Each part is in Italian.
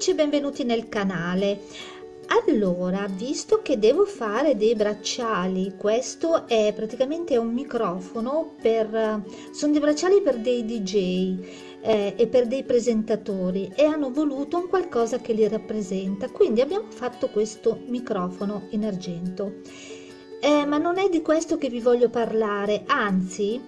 amici benvenuti nel canale. Allora, visto che devo fare dei bracciali, questo è praticamente un microfono per... sono dei bracciali per dei DJ eh, e per dei presentatori e hanno voluto un qualcosa che li rappresenta, quindi abbiamo fatto questo microfono in argento. Eh, ma non è di questo che vi voglio parlare, anzi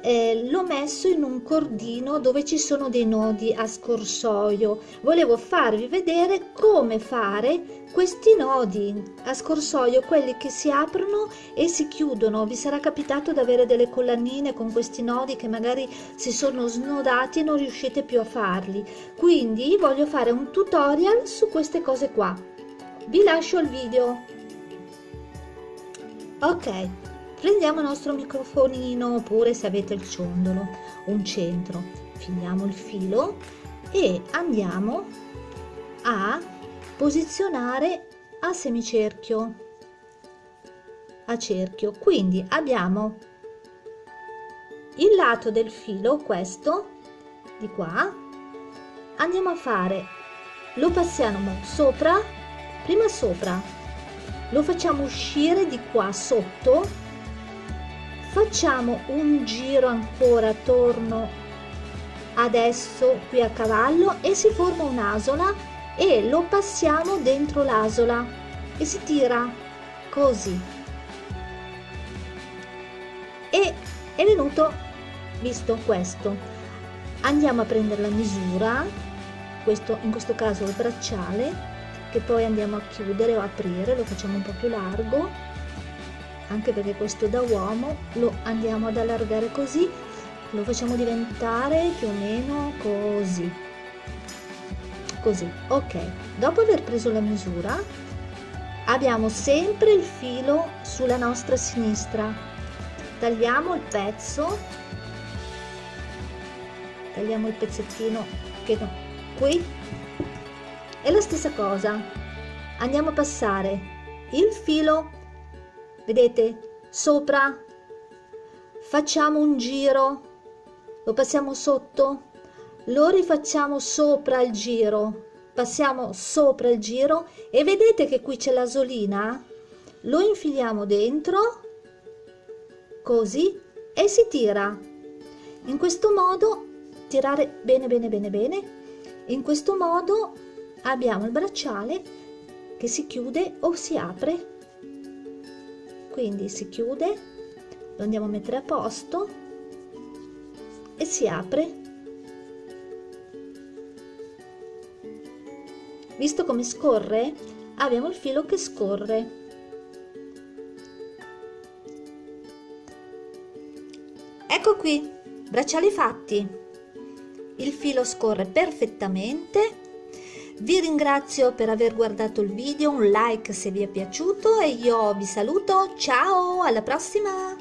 eh, l'ho messo in un cordino dove ci sono dei nodi a scorsoio. Volevo farvi vedere come fare questi nodi a scorsoio quelli che si aprono e si chiudono. Vi sarà capitato di avere delle collanine con questi nodi che magari si sono snodati e non riuscite più a farli. Quindi voglio fare un tutorial su queste cose qua. Vi lascio il video. Ok prendiamo il nostro microfonino oppure se avete il ciondolo un centro. Filiamo il filo e andiamo a posizionare a semicerchio. A cerchio. Quindi abbiamo il lato del filo questo di qua. Andiamo a fare lo passiamo sopra prima sopra. Lo facciamo uscire di qua sotto facciamo un giro ancora attorno adesso qui a cavallo e si forma un'asola e lo passiamo dentro l'asola e si tira così. E è venuto visto questo andiamo a prendere la misura questo in questo caso il bracciale che poi andiamo a chiudere o aprire lo facciamo un po più largo anche perché questo da uomo lo andiamo ad allargare così lo facciamo diventare più o meno così. Così ok. Dopo aver preso la misura abbiamo sempre il filo sulla nostra sinistra. Tagliamo il pezzo. Tagliamo il pezzettino che qui. E la stessa cosa. Andiamo a passare il filo vedete? Sopra. Facciamo un giro. Lo passiamo sotto. Lo rifacciamo sopra il giro. Passiamo sopra il giro. E vedete che qui c'è l'asolina? Lo infiliamo dentro. Così. E si tira. In questo modo tirare bene bene bene bene. In questo modo abbiamo il bracciale che si chiude o si apre quindi si chiude lo andiamo a mettere a posto e si apre. Visto come scorre abbiamo il filo che scorre. Ecco qui bracciali fatti. Il filo scorre perfettamente vi ringrazio per aver guardato il video, un like se vi è piaciuto e io vi saluto, ciao, alla prossima!